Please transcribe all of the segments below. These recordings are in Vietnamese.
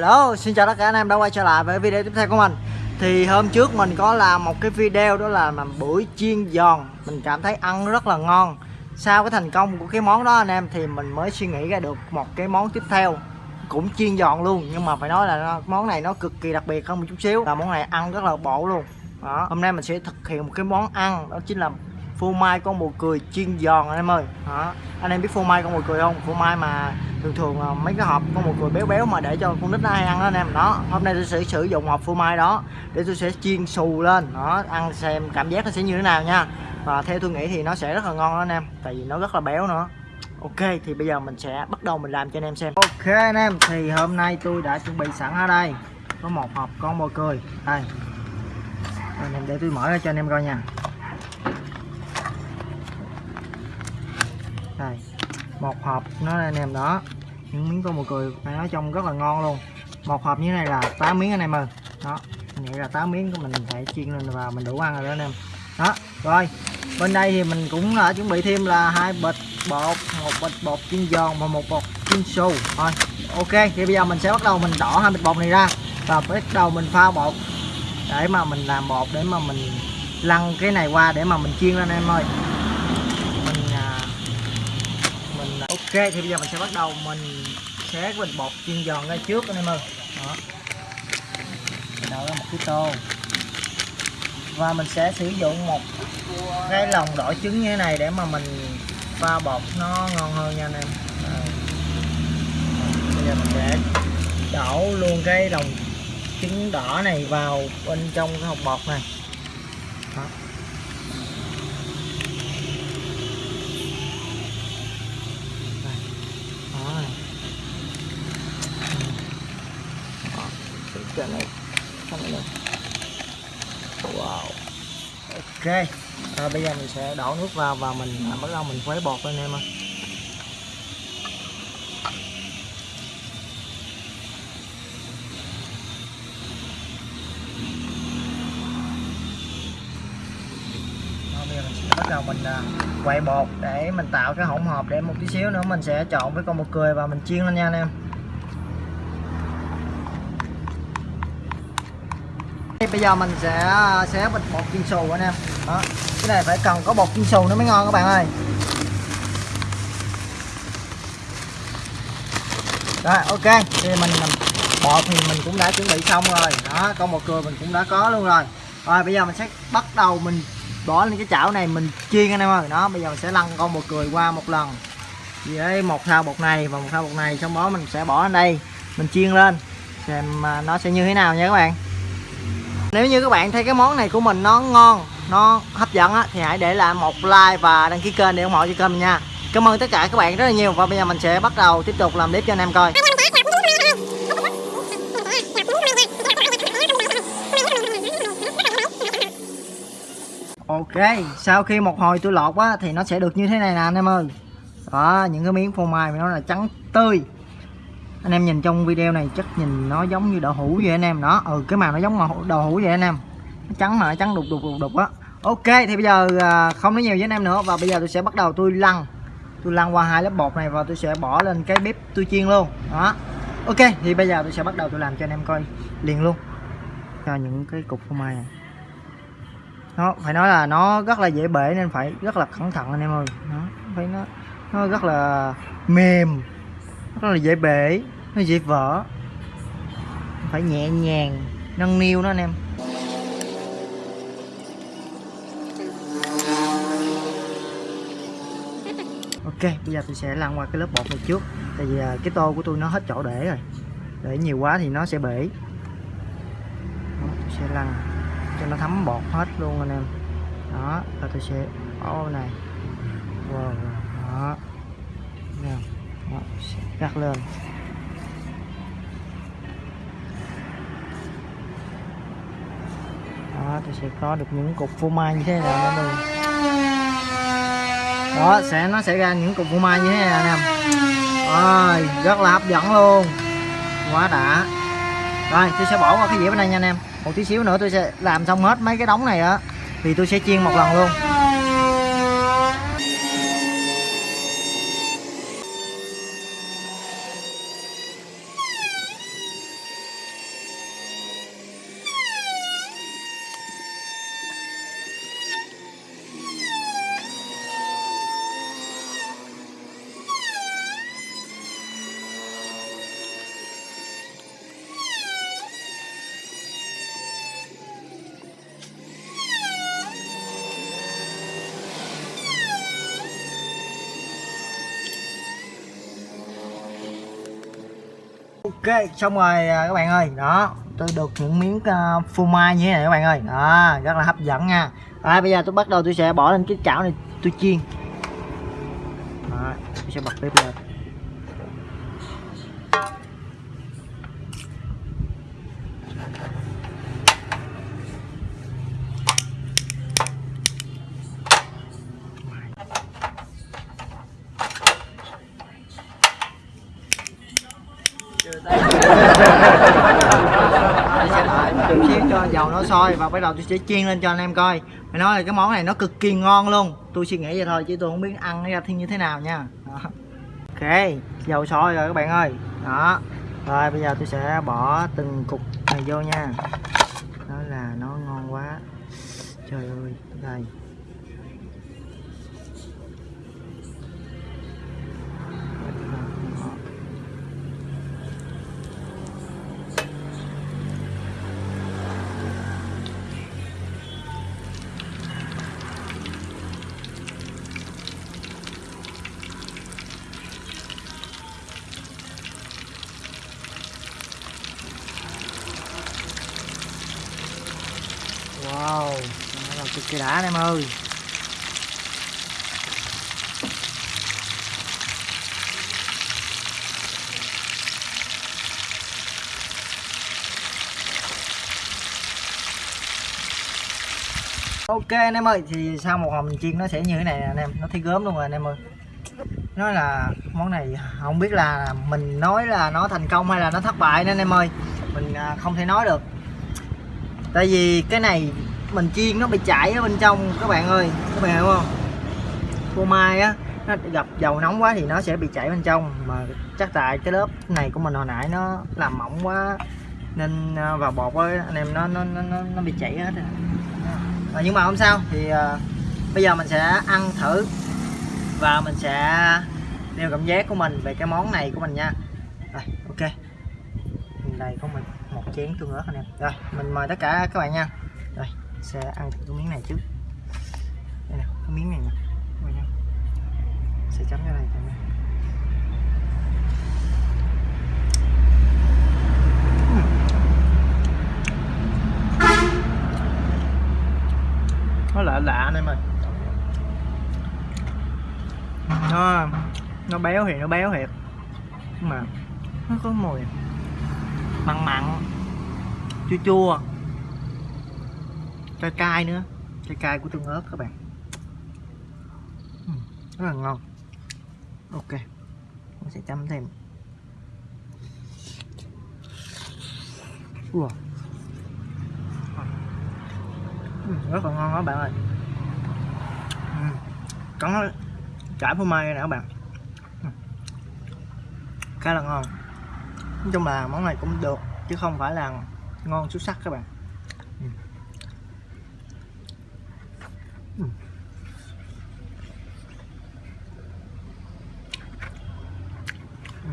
Hello, xin chào tất cả anh em đã quay trở lại với video tiếp theo của mình. Thì hôm trước mình có làm một cái video đó là làm bưởi chiên giòn. Mình cảm thấy ăn rất là ngon. Sau cái thành công của cái món đó anh em thì mình mới suy nghĩ ra được một cái món tiếp theo. Cũng chiên giòn luôn nhưng mà phải nói là món này nó cực kỳ đặc biệt hơn một chút xíu. Là món này ăn rất là bổ luôn. Đó. Hôm nay mình sẽ thực hiện một cái món ăn đó chính là phô mai con bồ cười chiên giòn anh em ơi. Đó. anh em biết phô mai con bồ cười không? Phô mai mà thường thường là mấy cái hộp con bồ cười béo béo mà để cho con nít nó hay ăn đó anh em. Đó. Hôm nay tôi sẽ sử dụng hộp phô mai đó để tôi sẽ chiên xù lên. Đó. Ăn xem cảm giác nó sẽ như thế nào nha. Và theo tôi nghĩ thì nó sẽ rất là ngon đó anh em, tại vì nó rất là béo nữa. Ok, thì bây giờ mình sẽ bắt đầu mình làm cho anh em xem. Ok anh em, thì hôm nay tôi đã chuẩn bị sẵn ở đây. Có một hộp con bồ cười. Đây. Anh em để tôi mở ra cho anh em coi nha. Đây một hộp, nó anh em đó. Những miếng tôm mùi cười phải nói trông rất là ngon luôn. Một hộp như thế này là 8 miếng anh em ơi. Đó, mình nghĩ là 8 miếng của mình phải chiên lên và mình đủ ăn rồi đó anh em. Đó, rồi, bên đây thì mình cũng là chuẩn bị thêm là hai bịch bột, một bịch bột chiên giòn và một bột chiên xù. Thôi ok, thì bây giờ mình sẽ bắt đầu mình đỏ hai bịch bột này ra. Và bắt đầu mình pha bột để mà mình làm bột, để mà mình lăn cái này qua để mà mình chiên lên em ơi. Ok, thì bây giờ mình sẽ bắt đầu. Mình xé cái bình bột chiên giòn ra trước, anh em ơi. Đó. Mình đổ ra một cái tô. Và mình sẽ sử dụng một cái lòng đỏ trứng như thế này để mà mình pha bột nó ngon hơn nha anh em. Bây giờ mình sẽ đổ luôn cái lòng trứng đỏ này vào bên trong cái hộp bột này. Đó. Trên này. Này. Wow. Ok. À, bây giờ mình sẽ đổ nước vào và mình à, bắt đầu mình khuấy bột lên em ơi. Bây giờ mình bắt đầu mình à, quậy quay bột để mình tạo cái hỗn hợp để một tí xíu nữa mình sẽ trộn với con bột cười và mình chiên lên nha anh em. Bây giờ mình sẽ à, xé bịch bột chiên xù anh em. Đó, cái này phải cần có bột chiên xù nó mới ngon các bạn ơi. Rồi, ok, thì mình bột thì mình cũng đã chuẩn bị xong rồi. Đó, con bột cười mình cũng đã có luôn rồi. Rồi, bây giờ mình sẽ bắt đầu mình bỏ lên cái chảo này mình chiên anh em ơi. Đó, bây giờ mình sẽ lăn con bột cười qua một lần. Với một thao bột này và một thao bột này, xong đó mình sẽ bỏ lên đây, mình chiên lên. Xem à, nó sẽ như thế nào nha các bạn nếu như các bạn thấy cái món này của mình nó ngon nó hấp dẫn á, thì hãy để lại một like và đăng ký kênh để ủng hộ cho kênh mình nha. Cảm ơn tất cả các bạn rất là nhiều. Và bây giờ mình sẽ bắt đầu tiếp tục làm clip cho anh em coi. Ok sau khi một hồi tôi lọt á thì nó sẽ được như thế này nè anh em ơi. Đó những cái miếng phô mai nó là trắng tươi anh em nhìn trong video này chắc nhìn nó giống như đậu hũ vậy anh em, đó. Ừ cái màu nó giống màu đậu hũ vậy anh em. Nó trắng mà, nó trắng đục đục đục đục á. Ok, thì bây giờ à, không nói nhiều với anh em nữa. Và bây giờ tôi sẽ bắt đầu tôi lăn. Tôi lăn qua hai lớp bột này và tôi sẽ bỏ lên cái bếp tôi chiên luôn, đó. Ok, thì bây giờ tôi sẽ bắt đầu tôi làm cho anh em coi liền luôn. Cho những cái cục phô mai này. Nó phải nói là nó rất là dễ bể nên phải rất là cẩn thận anh em ơi. Nó phải nó nó rất là mềm rất là dễ bể nó dễ vỡ. Phải nhẹ nhàng nâng niu nó anh em. Ok bây giờ tôi sẽ lăn qua cái lớp bột này trước. Tại vì à, cái tô của tôi nó hết chỗ để rồi. Để nhiều quá thì nó sẽ bể. Đó, tôi sẽ lăn cho nó thấm bột hết luôn anh em. Đó và tôi sẽ ô này. Wow, đó. Nè gạt lên đó, tôi sẽ có được những cục phô mai như thế này nè luôn đó, sẽ, nó sẽ ra những cục phô mai như thế này nè. Rồi, rất là hấp dẫn luôn. Quá đã. Rồi, tôi sẽ bỏ qua cái dĩa bên đây nha anh em. Một tí xíu nữa tôi sẽ làm xong hết mấy cái đống này á. Thì tôi sẽ chiên một lần luôn. Ok xong rồi à, các bạn ơi. Đó tôi được những miếng uh, phô mai như thế này các bạn ơi. Đó rất là hấp dẫn nha. À, bây giờ tôi bắt đầu tôi sẽ bỏ lên cái chảo này tôi chiên. Đó, tôi sẽ bật bếp lên tôi sẽ đợi một chút xíu cho dầu nó sôi và bắt đầu tôi sẽ chiên lên cho anh em coi. Mày nói là cái món này nó cực kỳ ngon luôn. Tôi suy nghĩ vậy thôi chứ tôi không biết ăn nó ra thiên như thế nào nha. Đó. ok, dầu sôi rồi các bạn ơi. Đó. Rồi, bây giờ tôi sẽ bỏ từng cục này vô nha. Đó là nó ngon quá. Trời ơi, đây. Wow, nó là cực kỳ đã anh em ơi. Ok anh em ơi, thì sau một hồi chiên nó sẽ như thế này nè anh em, nó thấy gớm luôn rồi anh em ơi. Nói là món này không biết là mình nói là nó thành công hay là nó thất bại nên anh em ơi. Mình à, không thể nói được tại vì cái này mình chiên nó bị chảy ở bên trong các bạn ơi. Các bạn hiểu không? Phô mai á nó gặp dầu nóng quá thì nó sẽ bị chảy bên trong. Mà chắc tại cái lớp này của mình hồi nãy nó làm mỏng quá nên à, vào bột với anh em nó nó nó nó, bị chảy hết rồi. à, nhưng mà không sao thì uh, bây giờ mình sẽ ăn thử và mình sẽ nêu cảm giác của mình về cái món này của mình nha. Rồi ok. Đây của mình chén tương ớt anh em. Rồi, mình mời tất cả các bạn nha. Rồi, sẽ ăn thử cái miếng này trước. Đây nè, cái miếng này nè. Sẽ chấm ra đây này nó lạ lạ anh em ơi. Nó nó béo thì nó béo thiệt. Nhưng mà, nó có mùi mặn mặn chua chua. Cay cay nữa. Cay cay của tương ớt các bạn. Ừ, rất là ngon. Ok, mình sẽ chấm thêm. Wow ừ, rất là ngon đó bạn ơi. Ừ, có chả phô mai nè các bạn khá là ngon. Nói chung là món này cũng được, chứ không phải là ngon xuất sắc các bạn ừ. Ừ. Ừ.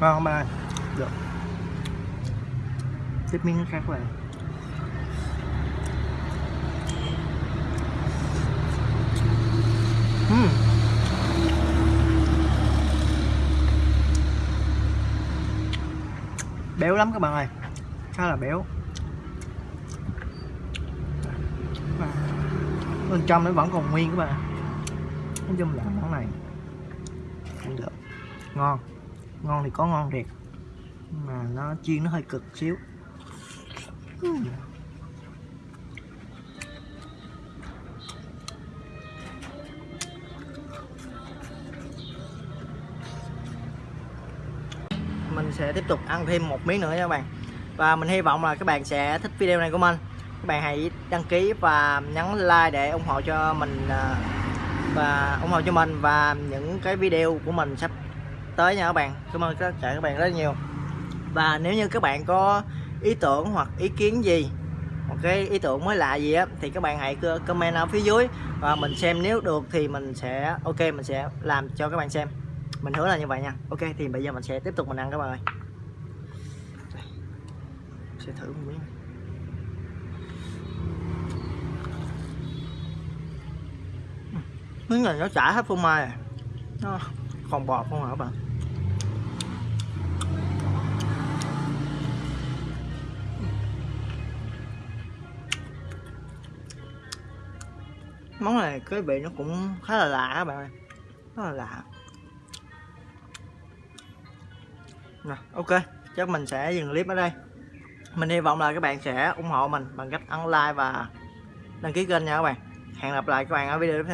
ngon không bạn được tiếp miếng khác vậy Hmm. Lắm các bạn ơi. Khá là béo. Bên trong nó vẫn còn nguyên các bạn nói chung là món này cũng được. Ngon. Ngon thì có ngon thiệt. Mà nó chiên nó hơi cực xíu. Uhm. Mình sẽ tiếp tục ăn thêm một miếng nữa nha các bạn. Và mình hy vọng là các bạn sẽ thích video này của mình. Các bạn hãy đăng ký và nhấn like để ủng hộ cho mình à, và ủng hộ cho mình và những cái video của mình sắp tới nha các bạn. Cảm ơn tất cả các bạn rất nhiều. Và nếu như các bạn có ý tưởng hoặc ý kiến gì, một cái ý tưởng mới lạ gì á, thì các bạn hãy comment ở phía dưới. Và mình xem nếu được thì mình sẽ, ok, mình sẽ làm cho các bạn xem mình hứa là như vậy nha. Ok, thì bây giờ mình sẽ tiếp tục mình ăn các bạn ơi. Sẽ thử một miếng. Miếng này nó chả hết phô mai à. nó còn bọt không hả các bạn? Món này cái vị nó cũng khá là lạ các bạn ơi. Rất là lạ. Ok. Chắc mình sẽ dừng clip ở đây. Mình hy vọng là các bạn sẽ ủng hộ mình bằng cách ấn like và đăng ký kênh nha các bạn. Hẹn gặp lại các bạn ở video tiếp theo.